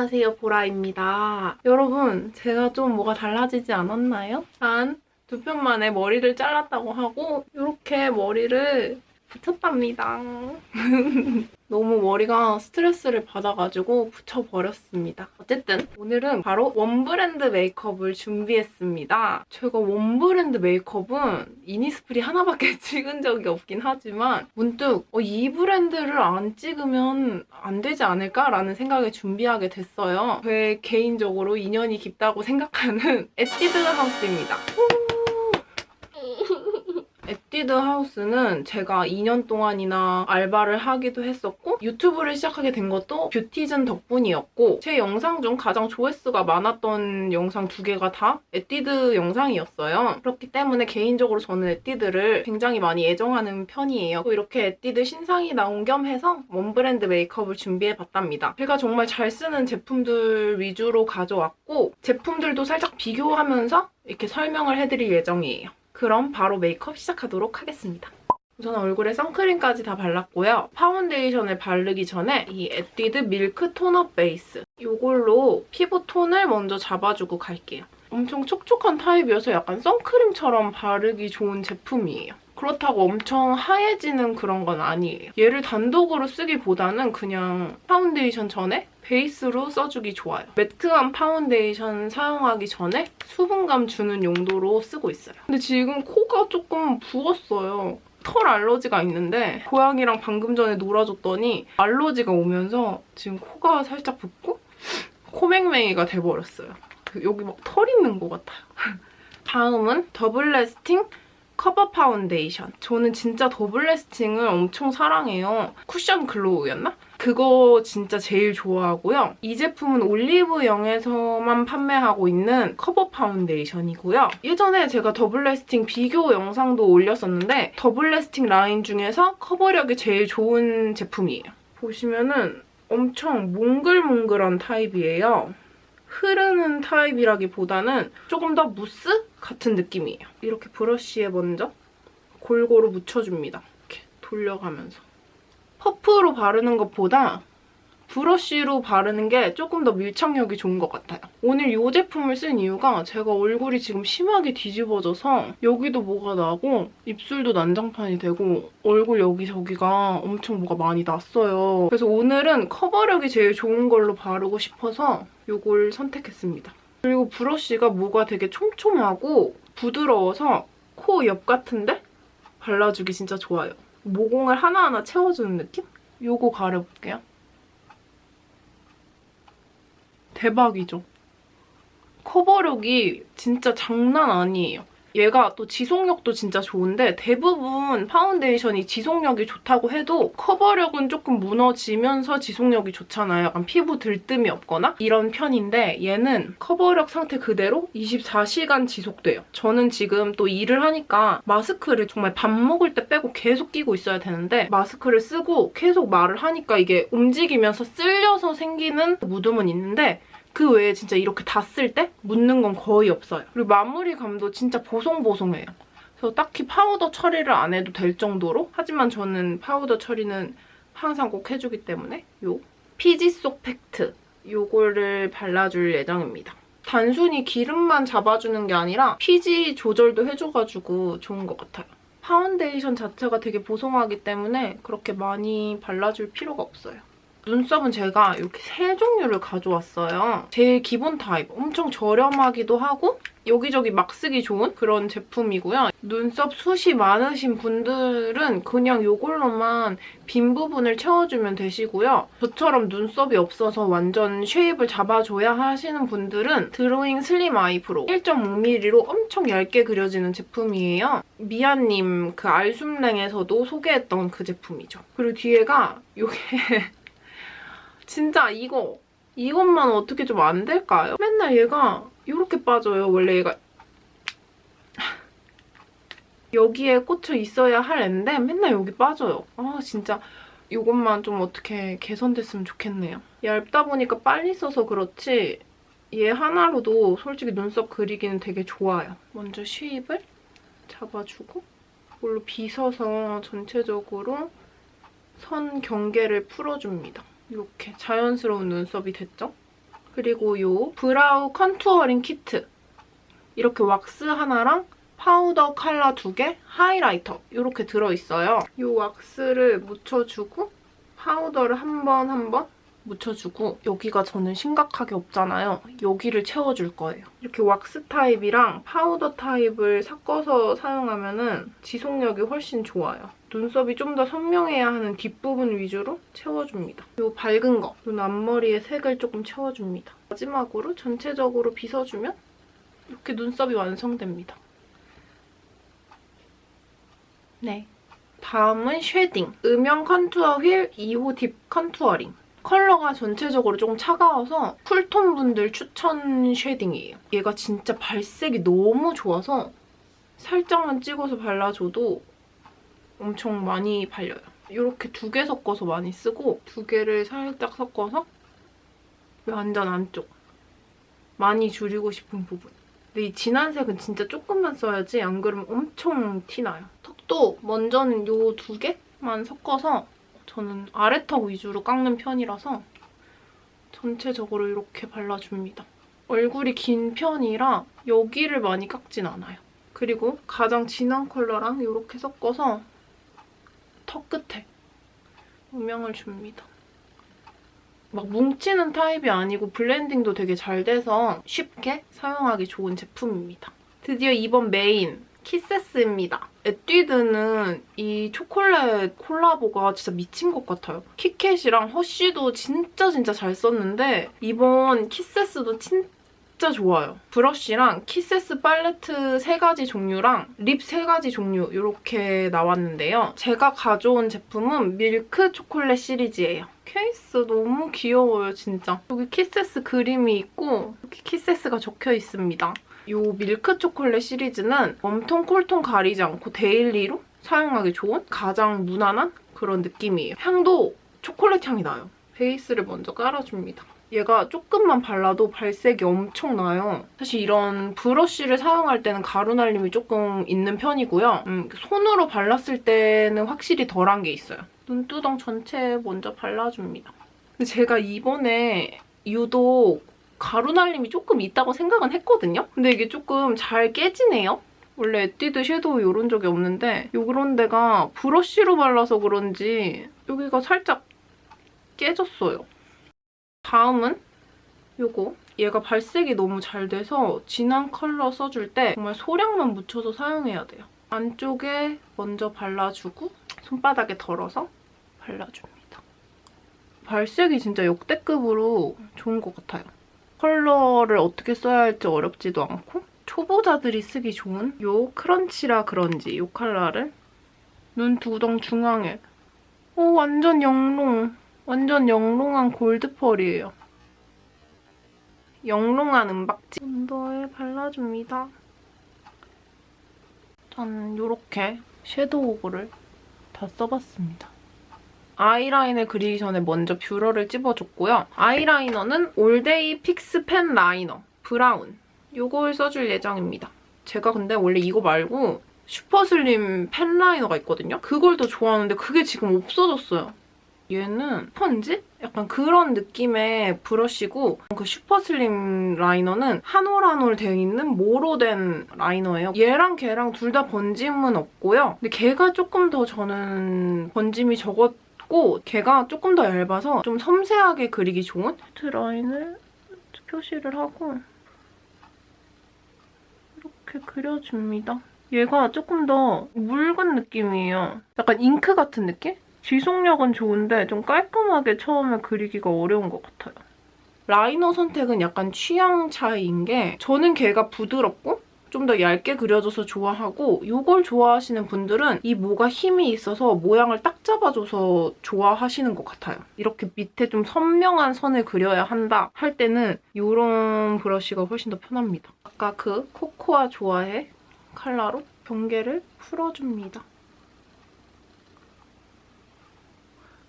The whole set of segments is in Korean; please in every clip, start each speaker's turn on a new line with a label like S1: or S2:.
S1: 안녕하세요 보라입니다. 여러분 제가 좀 뭐가 달라지지 않았나요? 단 두 편 만에 머리를 잘랐다고 하고 이렇게 머리를 붙였답니다. 너무 머리가 스트레스를 받아가지고 붙여버렸습니다. 어쨌든 오늘은 바로 one brand 메이크업을 준비했습니다. 제가 one brand 메이크업은 이니스프리 하나밖에 찍은 적이 없긴 하지만 문득 어, 이 브랜드를 안 찍으면 안 되지 않을까라는 생각에 준비하게 됐어요. 제 개인적으로 인연이 깊다고 생각하는 에뛰드 하우스입니다. 에뛰드 하우스는 제가 2년 동안이나 알바를 하기도 했었고 유튜브를 시작하게 된 것도 뷰티즌 덕분이었고 제 영상 중 가장 조회수가 많았던 영상 두 개가 다 에뛰드 영상이었어요. 그렇기 때문에 개인적으로 저는 에뛰드를 굉장히 많이 애정하는 편이에요. 또 이렇게 에뛰드 신상이 나온 겸 해서 one brand 메이크업을 준비해봤답니다. 제가 정말 잘 쓰는 제품들 위주로 가져왔고 제품들도 살짝 비교하면서 이렇게 설명을 해드릴 예정이에요. 그럼 바로 메이크업 시작하도록 하겠습니다. 우선 얼굴에 선크림까지 다 발랐고요. 파운데이션을 바르기 전에 이 에뛰드 밀크 tone up 베이스 이걸로 피부 톤을 먼저 잡아주고 갈게요. 엄청 촉촉한 타입이어서 약간 선크림처럼 바르기 좋은 제품이에요. 그렇다고 엄청 하얘지는 그런 건 아니에요. 얘를 단독으로 쓰기보다는 그냥 파운데이션 전에 베이스로 써주기 좋아요. 매트한 파운데이션 사용하기 전에 수분감 주는 용도로 쓰고 있어요. 근데 지금 코가 조금 부었어요. 털 알러지가 있는데 고양이랑 방금 전에 놀아줬더니 알러지가 오면서 지금 코가 살짝 붓고 코맹맹이가 돼버렸어요. 그 여기 막 털 있는 것 같아요. 다음은 더블 레스팅 커버 파운데이션. 저는 진짜 더블 레스팅을 엄청 사랑해요. 쿠션 글로우였나? 그거 진짜 제일 좋아하고요. 이 제품은 올리브영에서만 판매하고 있는 커버 파운데이션이고요. 예전에 제가 더블 레스팅 비교 영상도 올렸었는데 더블 레스팅 라인 중에서 커버력이 제일 좋은 제품이에요. 보시면은 엄청 몽글몽글한 타입이에요. 흐르는 타입이라기보다는 조금 더 무스 같은 느낌이에요. 이렇게 브러쉬에 먼저 골고루 묻혀줍니다. 이렇게 돌려가면서. 퍼프로 바르는 것보다 브러쉬로 바르는 게 조금 더 밀착력이 좋은 것 같아요. 오늘 이 제품을 쓴 이유가 제가 얼굴이 지금 심하게 뒤집어져서 여기도 뭐가 나고 입술도 난장판이 되고 얼굴 여기저기가 엄청 뭐가 많이 났어요. 그래서 오늘은 커버력이 제일 좋은 걸로 바르고 싶어서 이걸 선택했습니다. 그리고 브러쉬가 뭐가 되게 촘촘하고 부드러워서 코 옆 같은데 발라주기 진짜 좋아요. 모공을 하나하나 채워주는 느낌? 요거 가려볼게요. 대박이죠? 커버력이 진짜 장난 아니에요. 얘가 또 지속력도 진짜 좋은데 대부분 파운데이션이 지속력이 좋다고 해도 커버력은 조금 무너지면서 지속력이 좋잖아요. 약간 피부 들뜸이 없거나 이런 편인데 얘는 커버력 상태 그대로 24시간 지속돼요. 저는 지금 또 일을 하니까 마스크를 정말 밥 먹을 때 빼고 계속 끼고 있어야 되는데 마스크를 쓰고 계속 말을 하니까 이게 움직이면서 쓸려서 생기는 묻음은 있는데 그 외에 진짜 이렇게 다 쓸 때 묻는 건 거의 없어요. 그리고 마무리감도 진짜 보송보송해요. 그래서 딱히 파우더 처리를 안 해도 될 정도로 하지만 저는 파우더 처리는 항상 꼭 해주기 때문에 요 피지 속 팩트 요거를 발라줄 예정입니다. 단순히 기름만 잡아주는 게 아니라 피지 조절도 해줘가지고 좋은 것 같아요. 파운데이션 자체가 되게 보송하기 때문에 그렇게 많이 발라줄 필요가 없어요. 눈썹은 제가 이렇게 세 종류를 가져왔어요. 제일 기본 타입. 엄청 저렴하기도 하고 여기저기 막 쓰기 좋은 그런 제품이고요. 눈썹 숱이 많으신 분들은 그냥 이걸로만 빈 부분을 채워주면 되시고요. 저처럼 눈썹이 없어서 완전 shape을 잡아줘야 하시는 분들은 드로잉 슬림 아이브로우 1.5mm로 엄청 얇게 그려지는 제품이에요. 미아님 그 알숨랭에서도 소개했던 그 제품이죠. 그리고 뒤에가 이게 진짜 이거 이것만 어떻게 좀 안 될까요? 맨날 얘가 이렇게 빠져요. 원래 얘가 여기에 꽂혀 있어야 할 앤데 맨날 여기 빠져요. 아 진짜 이것만 좀 어떻게 개선됐으면 좋겠네요. 얇다 보니까 빨리 써서 그렇지 얘 하나로도 솔직히 눈썹 그리기는 되게 좋아요. 먼저 쉐입을 잡아주고 이걸로 빗어서 전체적으로 선 경계를 풀어줍니다. 이렇게 자연스러운 눈썹이 됐죠? 그리고 요 브라우 컨투어링 키트. 이렇게 왁스 하나랑 파우더 컬러 두 개, 하이라이터 이렇게 들어있어요. 이 왁스를 묻혀주고 파우더를 한 번 한번 묻혀주고 여기가 저는 심각하게 없잖아요. 여기를 채워줄 거예요. 이렇게 왁스 타입이랑 파우더 타입을 섞어서 사용하면 은 지속력이 훨씬 좋아요. 눈썹이 좀 더 선명해야 하는 뒷부분 위주로 채워줍니다. 이 밝은 거, 눈 앞머리에 색을 조금 채워줍니다. 마지막으로 전체적으로 빗어주면 이렇게 눈썹이 완성됩니다. 네. 다음은 쉐딩. 음영 컨투어 휠 2호 딥 컨투어링. 컬러가 전체적으로 조금 차가워서 쿨톤 분들 추천 쉐딩이에요. 얘가 진짜 발색이 너무 좋아서 살짝만 찍어서 발라줘도 엄청 많이 발려요. 이렇게 두 개 섞어서 많이 쓰고 두 개를 살짝 섞어서 완전 안쪽 많이 줄이고 싶은 부분. 근데 이 진한 색은 진짜 조금만 써야지 안 그러면 엄청 티나요. 턱도 먼저는 이 두 개만 섞어서 저는 아래턱 위주로 깎는 편이라서 전체적으로 이렇게 발라줍니다. 얼굴이 긴 편이라 여기를 많이 깎진 않아요. 그리고 가장 진한 컬러랑 이렇게 섞어서 턱 끝에 음영을 줍니다. 막 뭉치는 타입이 아니고 블렌딩도 되게 잘 돼서 쉽게 사용하기 좋은 제품입니다. 드디어 이번 메인 키세스입니다. 에뛰드는 이 초콜릿 콜라보가 진짜 미친 것 같아요. 키캣이랑 허쉬도 진짜 진짜 잘 썼는데 이번 키세스도 진짜 좋아요. 브러쉬랑 키세스 팔레트 3가지 종류랑 립 3가지 종류 이렇게 나왔는데요. 제가 가져온 제품은 밀크 초콜릿 시리즈예요. 케이스 너무 귀여워요, 진짜. 여기 키세스 그림이 있고 이렇게 키세스가 적혀 있습니다. 이 밀크 초콜릿 시리즈는 웜톤, 쿨톤 가리지 않고 데일리로 사용하기 좋은 가장 무난한 그런 느낌이에요. 향도 초콜릿 향이 나요. 베이스를 먼저 깔아줍니다. 얘가 조금만 발라도 발색이 엄청 나요. 사실 이런 브러쉬를 사용할 때는 가루 날림이 조금 있는 편이고요. 음, 손으로 발랐을 때는 확실히 덜한 게 있어요. 눈두덩 전체에 먼저 발라줍니다. 근데 제가 이번에 유독 가루 날림이 조금 있다고 생각은 했거든요? 근데 이게 조금 잘 깨지네요? 원래 에뛰드 섀도우 이런 적이 없는데 요런 데가 브러쉬로 발라서 그런지 여기가 살짝 깨졌어요. 다음은 요거. 얘가 발색이 너무 잘 돼서 진한 컬러 써줄 때 정말 소량만 묻혀서 사용해야 돼요. 안쪽에 먼저 발라주고 손바닥에 덜어서 발라줍니다. 발색이 진짜 역대급으로 좋은 것 같아요. 컬러를 어떻게 써야 할지 어렵지도 않고 초보자들이 쓰기 좋은 요 크런치라 그런지 요 컬러를 눈 두덩 중앙에 오 완전 영롱 완전 영롱한 골드펄이에요. 영롱한 은박지 언더에 발라줍니다. 저는 이렇게 섀도우를 다 써봤습니다. 아이라인을 그리기 전에 먼저 뷰러를 찝어줬고요. 아이라이너는 올데이 픽스 펜 라이너 브라운 이걸 써줄 예정입니다. 제가 근데 원래 이거 말고 슈퍼슬림 펜 라이너가 있거든요? 그걸 더 좋아하는데 그게 지금 없어졌어요. 얘는 스펀지? 약간 그런 느낌의 브러쉬고 그 슈퍼슬림 라이너는 한 올 한올 되어 있는 모로 된 라이너예요. 얘랑 걔랑 둘 다 번짐은 없고요. 근데 걔가 조금 더 저는 번짐이 적었 고 걔가 조금 더 얇아서 좀 섬세하게 그리기 좋은 라인을 표시를 하고 이렇게 그려줍니다. 얘가 조금 더 묽은 느낌이에요. 약간 잉크 같은 느낌? 지속력은 좋은데 좀 깔끔하게 처음에 그리기가 어려운 것 같아요. 라이너 선택은 약간 취향 차이인 게 저는 걔가 부드럽고 좀 더 얇게 그려져서 좋아하고 이걸 좋아하시는 분들은 이 모가 힘이 있어서 모양을 딱 잡아줘서 좋아하시는 것 같아요. 이렇게 밑에 좀 선명한 선을 그려야 한다 할 때는 이런 브러쉬가 훨씬 더 편합니다. 아까 그 코코아 좋아해 컬러로 경계를 풀어줍니다.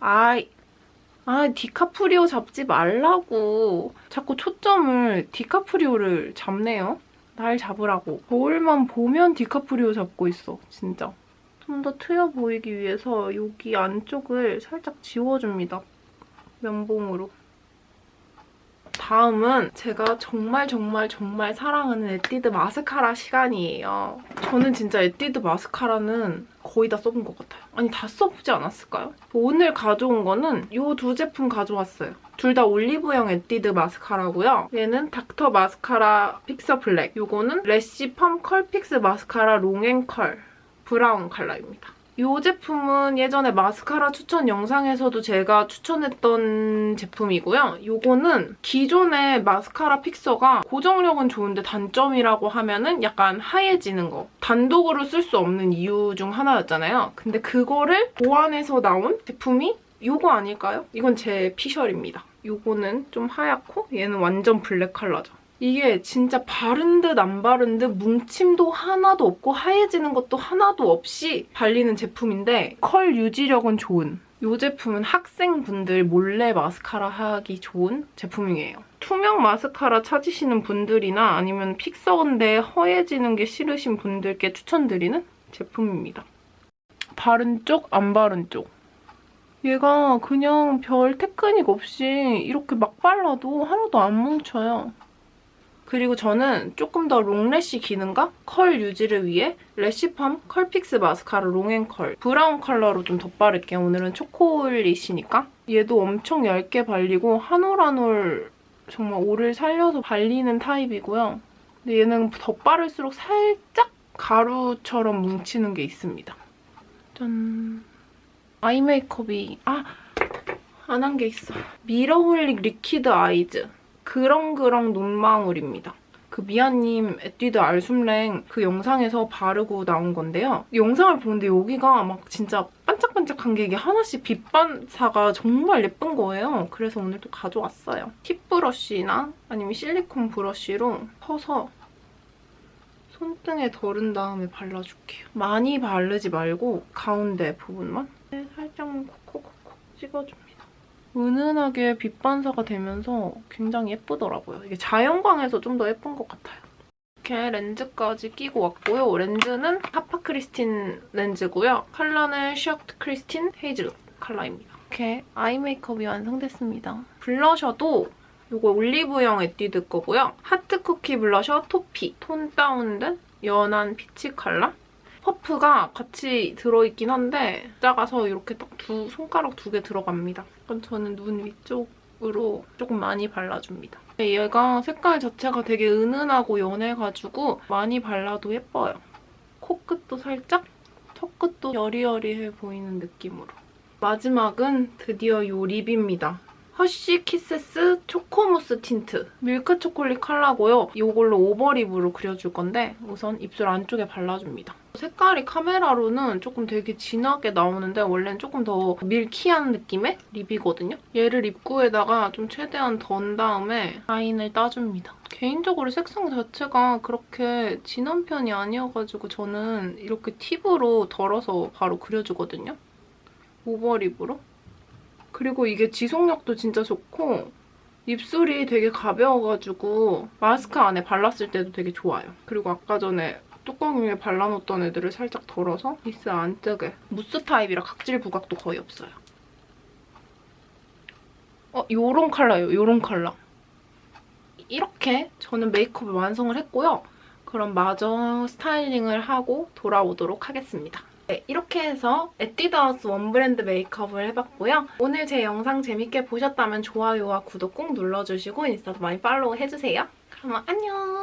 S1: 아이, 아 디카프리오 잡지 말라고. 자꾸 초점을 디카프리오를 잡네요. 날 잡으라고. 거울만 보면 디카프리오 잡고 있어, 진짜. 좀 더 트여 보이기 위해서 여기 안쪽을 살짝 지워줍니다. 면봉으로. 다음은 제가 정말 정말 정말 사랑하는 에뛰드 마스카라 시간이에요. 저는 진짜 에뛰드 마스카라는 거의 다 써본 것 같아요. 아니 다 써보지 않았을까요? 오늘 가져온 거는 이 두 제품 가져왔어요. 둘 다 올리브영 에뛰드 마스카라고요. 얘는 닥터 마스카라 픽서 블랙. 이거는 래쉬 펌 컬 픽스 마스카라 롱앤컬 브라운 컬러입니다. 이 제품은 예전에 마스카라 추천 영상에서도 제가 추천했던 제품이고요. 이거는 기존의 마스카라 픽서가 고정력은 좋은데 단점이라고 하면 은 약간 하얘지는 거. 단독으로 쓸 수 없는 이유 중 하나였잖아요. 근데 그거를 보완해서 나온 제품이 이거 아닐까요? 이건 제 피셜입니다. 이거는 좀 하얗고 얘는 완전 블랙 컬러죠. 이게 진짜 바른 듯 안 바른 듯 뭉침도 하나도 없고 하얘지는 것도 하나도 없이 발리는 제품인데 컬 유지력은 좋은 이 제품은 학생분들 몰래 마스카라 하기 좋은 제품이에요. 투명 마스카라 찾으시는 분들이나 아니면 픽서인데 허해지는 게 싫으신 분들께 추천드리는 제품입니다. 바른 쪽, 안 바른 쪽. 얘가 그냥 별 테크닉 없이 이렇게 막 발라도 하나도 안 뭉쳐요. 그리고 저는 조금 더 롱래쉬 기능과 컬 유지를 위해 래쉬 펌 컬 픽스 마스카라 롱앤컬 브라운 컬러로 좀 덧바를게요. 오늘은 초콜릿이니까. 얘도 엄청 얇게 발리고 한 올 한 올 정말 올을 살려서 발리는 타입이고요. 근데 얘는 덧바를수록 살짝 가루처럼 뭉치는 게 있습니다. 짠. 아이 메이크업이 아! 안 한 게 있어. 미러홀릭 리퀴드 아이즈. 그렁그렁 눈망울입니다. 그 미아님 에뛰드 알숨랭 그 영상에서 바르고 나온 건데요. 영상을 보는데 여기가 막 진짜 반짝반짝한 게 이게 하나씩 빛 반사가 정말 예쁜 거예요. 그래서 오늘 또 가져왔어요. 팁 브러쉬나 아니면 실리콘 브러쉬로 퍼서 손등에 덜은 다음에 발라줄게요. 많이 바르지 말고 가운데 부분만 살짝 콕콕콕 찍어줍니다. 은은하게 빛 반사가 되면서 굉장히 예쁘더라고요. 이게 자연광에서 좀 더 예쁜 것 같아요. 이렇게 렌즈까지 끼고 왔고요. 렌즈는 하파 크리스틴 렌즈고요. 컬러는 셔트 크리스틴 헤이즐 컬러입니다. 이렇게 아이 메이크업이 완성됐습니다. 블러셔도 이거 올리브영 에뛰드 거고요. 하트 쿠키 블러셔 토피 톤 다운된 연한 피치 컬러 퍼프가 같이 들어있긴 한데 작아서 이렇게 딱 두 손가락 두 개 들어갑니다. 그럼 저는 눈 위쪽으로 조금 많이 발라줍니다. 얘가 색깔 자체가 되게 은은하고 연해가지고 많이 발라도 예뻐요. 코끝도 살짝, 턱끝도 여리여리해 보이는 느낌으로. 마지막은 드디어 이 립입니다. 허쉬 키세스 초코무스 틴트 밀크 초콜릿 컬러고요. 이걸로 오버립으로 그려줄 건데 우선 입술 안쪽에 발라줍니다. 색깔이 카메라로는 조금 되게 진하게 나오는데 원래는 조금 더 milky한 느낌의 립이거든요. 얘를 입구에다가 좀 최대한 던 다음에 라인을 따줍니다. 개인적으로 색상 자체가 그렇게 진한 편이 아니어가지고 저는 이렇게 팁으로 덜어서 바로 그려주거든요. 오버립으로. 그리고 이게 지속력도 진짜 좋고 입술이 되게 가벼워가지고 마스크 안에 발랐을 때도 되게 좋아요. 그리고 아까 전에 뚜껑 위에 발라놓던 애들을 살짝 덜어서 입술 안쪽에 무스 타입이라 각질 부각도 거의 없어요. 어, 요런 컬러예요. 요런 컬러. 이렇게 저는 메이크업을 완성을 했고요. 그럼 마저 스타일링을 하고 돌아오도록 하겠습니다. 네, 이렇게 해서 에뛰드하우스 원브랜드 메이크업을 해봤고요. 오늘 제 영상 재밌게 보셨다면 좋아요와 구독 꼭 눌러주시고 인스타도 많이 팔로우 해주세요. 그럼 안녕!